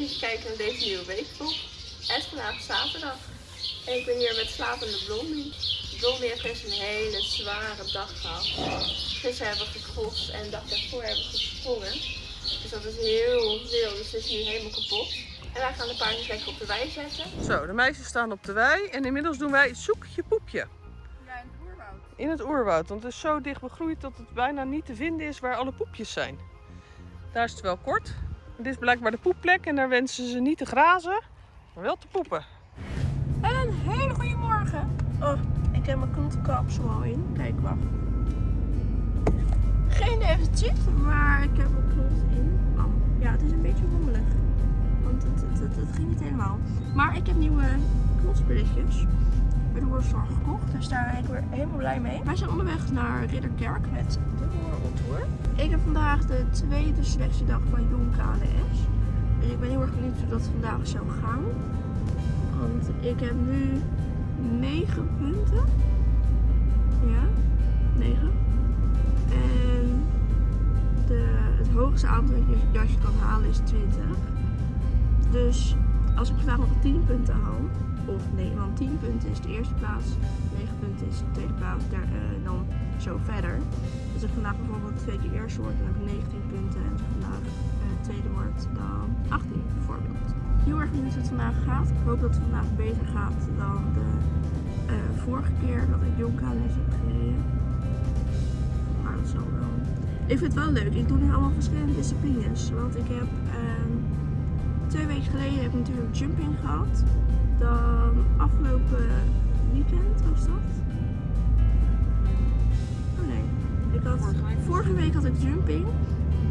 even kijken naar deze nieuwe weekvlog. Het is vandaag zaterdag. En ik ben hier met slapende Blondie. Blondie heeft gisteren een hele zware dag gehad. Gisteren hebben we gecrossed en de dag daarvoor hebben we gesprongen. Dus dat is heel veel, dus ze is nu helemaal kapot. En wij gaan de paardjes lekker op de wei zetten. Zo, de meisjes staan op de wei en inmiddels doen wij zoekje poepje. Ja, in het oerwoud. In het oerwoud, want het is zo dicht begroeid dat het bijna niet te vinden is waar alle poepjes zijn. Daar is het wel kort. Dit is blijkbaar de poepplek en daar wensen ze niet te grazen, maar wel te poepen. Een hele goede morgen. Oh, ik heb mijn knotkapsel al in. Kijk, wacht. Geen deficit, maar ik heb mijn knot in. Oh, ja, het is een beetje rommelig. Want het, het, het, ging niet helemaal. Maar ik heb nieuwe knotspulletjes bij de Worstore gekocht. Dus daar ben ik weer helemaal blij mee. Wij zijn onderweg naar Ridderkerk met Tour. Ik heb vandaag de tweede selectiedag van Jong KNS. Dus ik ben heel erg benieuwd hoe dat vandaag zou gaan. Want ik heb nu 9 punten. Ja, 9. En de, het hoogste aantal dat je kan halen is 20. Dus als ik vandaag nog 10 punten haal, of nee, want 10 punten is de eerste plaats, 9 punten is de tweede plaats, daar, eh, dan zo verder. Als ik vandaag bijvoorbeeld twee keer eerste word, dan heb ik 19 punten. En als ik vandaag eh, tweede word, dan 18 bijvoorbeeld. Heel erg benieuwd hoe het vandaag gaat. Ik hoop dat het vandaag beter gaat dan de eh, vorige keer dat ik Jonkales heb gereden. Maar dat zal wel. Ik vind het wel leuk. Ik doe nu allemaal verschillende disciplines. Want ik heb ehm, twee weken geleden heb ik natuurlijk jumping gehad. Dan afgelopen weekend was dat. Oh nee. Ik had, vorige week had ik jumping.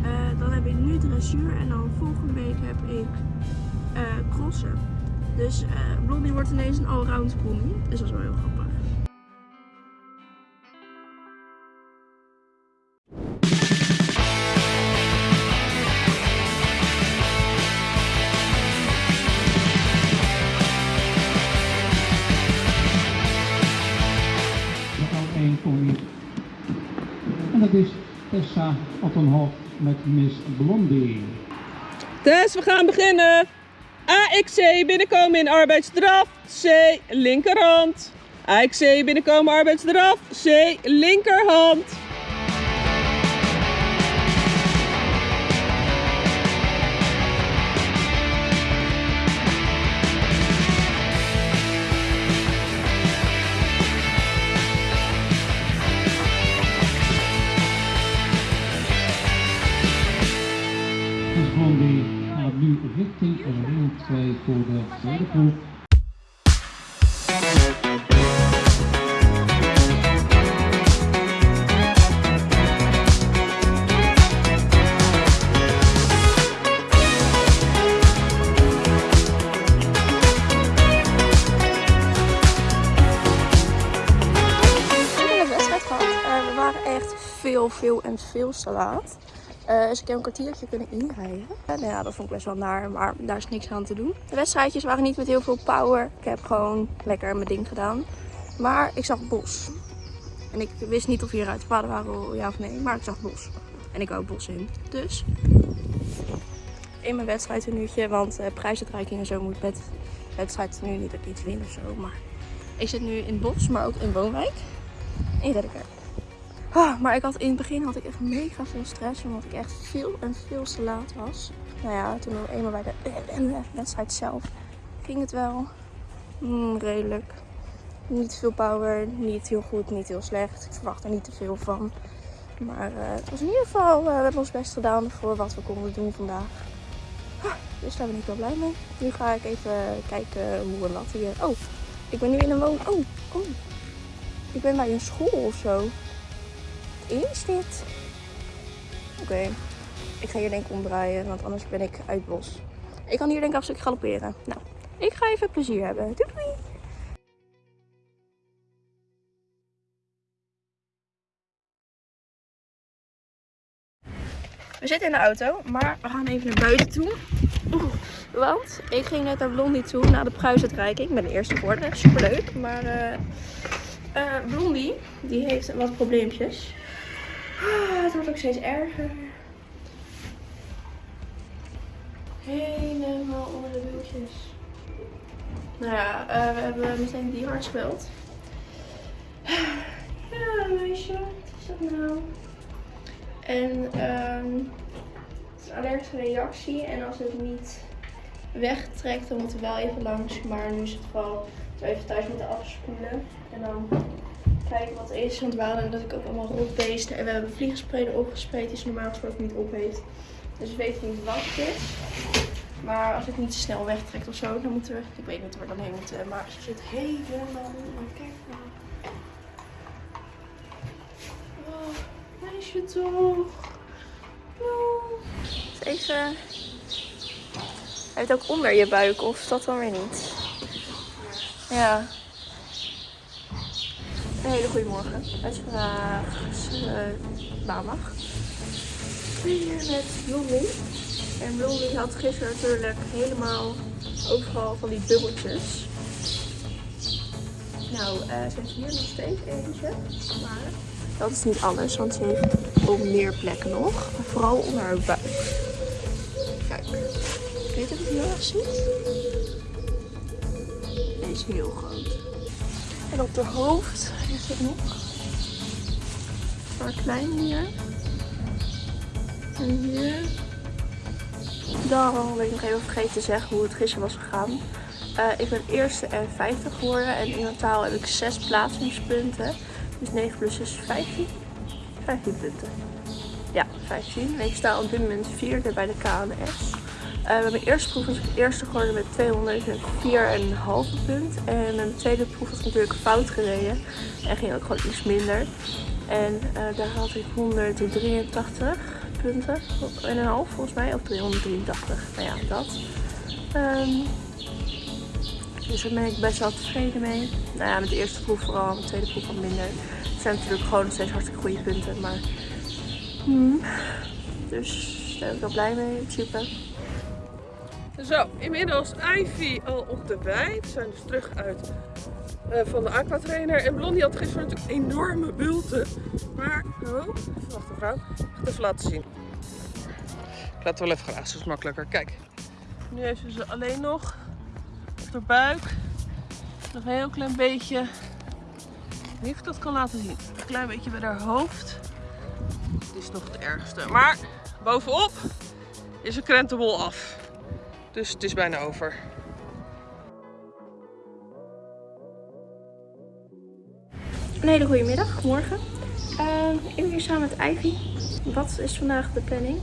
Eh, dan heb ik nu dressuur en dan volgende week heb ik eh, crossen. Dus eh Blondie wordt ineens een allround pony. Dus dat is wel heel grappig. Dat is Tessa Ottenhoff met Miss Blondie. Dus we gaan beginnen. AXC binnenkomen in arbeidsdraf. C linkerhand. AXC binnenkomen arbeidsdraf. C linkerhand. 2 voor. Eh, we waren echt veel, veel en veel te laat. Eh, dus ik heb een kwartiertje kunnen inrijden. En nou ja, dat vond ik best wel naar, maar daar is niks aan te doen. De wedstrijdjes waren niet met heel veel power. Ik heb gewoon lekker mijn ding gedaan. Maar ik zag bos. En ik wist niet of hieruit paden waren, ja of nee. Maar ik zag bos. En ik wou bos in. Dus in mijn wedstrijdtenuutje. Want uh, prijsuitreiking en zo moet met wedstrijd nu niet dat ik iets win of zo. Maar ik zit nu in het bos, maar ook in Woonwijk. In Redderkerk. Ah, maar ik had, in het begin had ik echt mega veel stress. Omdat ik echt veel en veel te laat was. Nou ja, toen we eenmaal bij de, wedstrijd zelf ging het wel mm, redelijk. Niet veel power, niet heel goed, niet heel slecht. Ik verwacht er niet te veel van. Maar eh, het was in ieder geval, eh, we hebben ons best gedaan voor wat we konden doen vandaag. Ah, dus daar ben ik wel blij mee. Nu ga ik even kijken hoe een lat hier. Oh, ik ben nu in een woon. Oh, oh. Ik ben bij een school of zo. Is dit? Oké, ik ga hier denk ik omdraaien, want anders ben ik uit bos. Ik kan hier denk ik een stuk galopperen. Nou, ik ga even plezier hebben. Doei! We zitten in de auto, maar we gaan even naar buiten toe. Oeh, want ik ging net naar Blondie toe, naar de prijsuitreiking. Ik ben de eerste geworden, superleuk. Maar eh eh, Blondie, die heeft wat probleempjes. Ah, het wordt ook steeds erger. Helemaal Dus. Nou ja, eh, we hebben meteen die hard gebeld. Ja, meisje, wat is dat nou? En ehm het is een allergische reactie. En als het niet wegtrekt, dan moeten we wel even langs. Maar nu is het zo even thuis moeten afspoelen. En dan kijken wat is. Want we hadden natuurlijk ook allemaal rotbeesten. En we hebben vliegenspray erop gespreid die ze normaal gesproken niet op heeft. Dus we weten niet wat het is. Maar als het niet snel wegtrekt of zo, dan moeten we. Ik weet niet waar we dan heen moeten. Maar ze zit helemaal onder. Kijk nou. Oh, meisje toch. Oh. Even. Hij heeft ook onder je buik, of dat dan weer niet? Ja. Een hele goede morgen. Het is vandaag uh, maandag. Hier met Blondie. En Blondie had gisteren natuurlijk helemaal overal van die bubbeltjes. Nou, uh, ze heeft hier nog steeds eentje. Maar dat is niet alles, want ze heeft op meer plekken nog. Vooral onder haar buik. Kijk. Weet je of heel erg ziet? Deze is heel groot. En op haar hoofd is het nog. Haar klein hier. En hier. Dan ben ik nog even vergeten te zeggen hoe het gisteren was gegaan. Uh, ik ben eerste en 50 geworden. En in totaal heb ik 6 plaatsingspunten. Dus 9 plus 6 is 15. 15 punten. Ja, 15. En ik sta op dit moment vierde bij de KNS. Uh, bij mijn eerste proef was ik eerste geworden met 204,5 punt. En mijn tweede proef was natuurlijk fout gereden. En ging ook gewoon iets minder. En uh, daar had ik 183 punten. En een half volgens mij. Of 383. Nou ja, dat. Um, dus daar ben ik best wel tevreden mee. Nou ja, met de eerste proef vooral. Met de tweede proef wat minder. Het zijn natuurlijk gewoon nog steeds hartstikke goede punten. Maar... Hmm. Dus daar ben ik wel blij mee principe. Zo, inmiddels Ivy al op de wei. We zijn dus terug uit uh, van de aquatrainer. En Blondie had gisteren natuurlijk enorme bulten. Maar, oh, even wachten vrouw. Ik ga het even laten zien. Ik laat het wel even grazen, dat is makkelijker. Kijk, nu heeft ze ze alleen nog op haar buik. Nog een heel klein beetje. Ik weet of ik dat kan laten zien. Een klein beetje bij haar hoofd. Dit is nog het ergste. Maar bovenop is een krentenbol af. Dus het is bijna over. Een hele goede middag, morgen. Uh, ik ben hier samen met Ivy. Wat is vandaag de planning?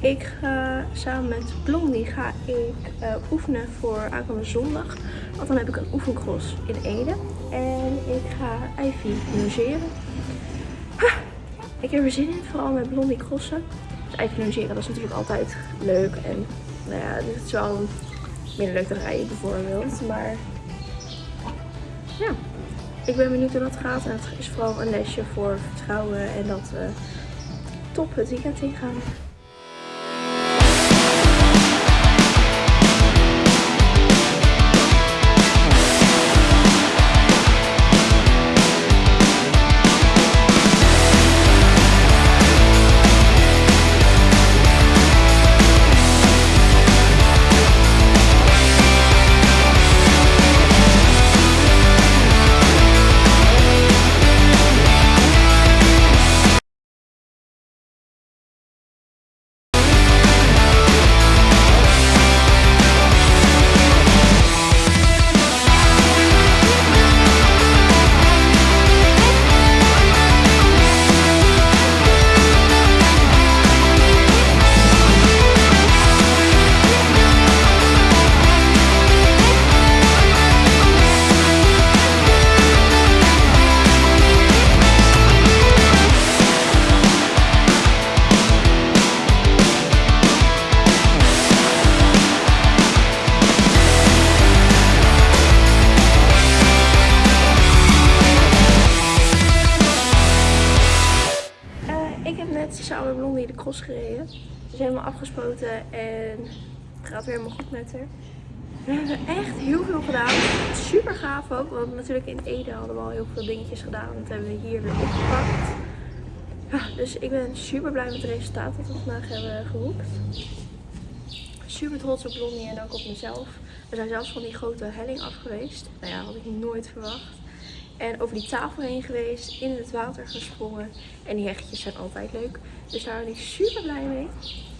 Ik ga samen met Blondie ga ik uh, oefenen voor aankomende zondag. Want dan heb ik een oefencross in Ede. En ik ga Ivy logeren. Ik heb er zin in, vooral met Blondie crossen. Dus Ivy logeren, dat is natuurlijk altijd leuk en nou ja, het is wel minder leuk dan rijden bijvoorbeeld. Maar ja, ik ben benieuwd hoe dat gaat. En het is vooral een lesje voor vertrouwen en dat we top het weekend ingaan. samen de cross gereden. Ze is helemaal afgespoten en het gaat weer helemaal goed met haar. We hebben echt heel veel gedaan. Super gaaf ook, want natuurlijk in Ede hadden we al heel veel dingetjes gedaan. Dat hebben we hier weer opgepakt. Ja, dus ik ben super blij met het resultaat dat we vandaag hebben geboekt. Super super trots op Blondie en ook op mezelf. We zijn zelfs van die grote helling af geweest. Nou ja, had ik nooit verwacht. En over die tafel heen geweest, in het water gesprongen. En die heggetjes zijn altijd leuk. Dus daar ben ik super blij mee.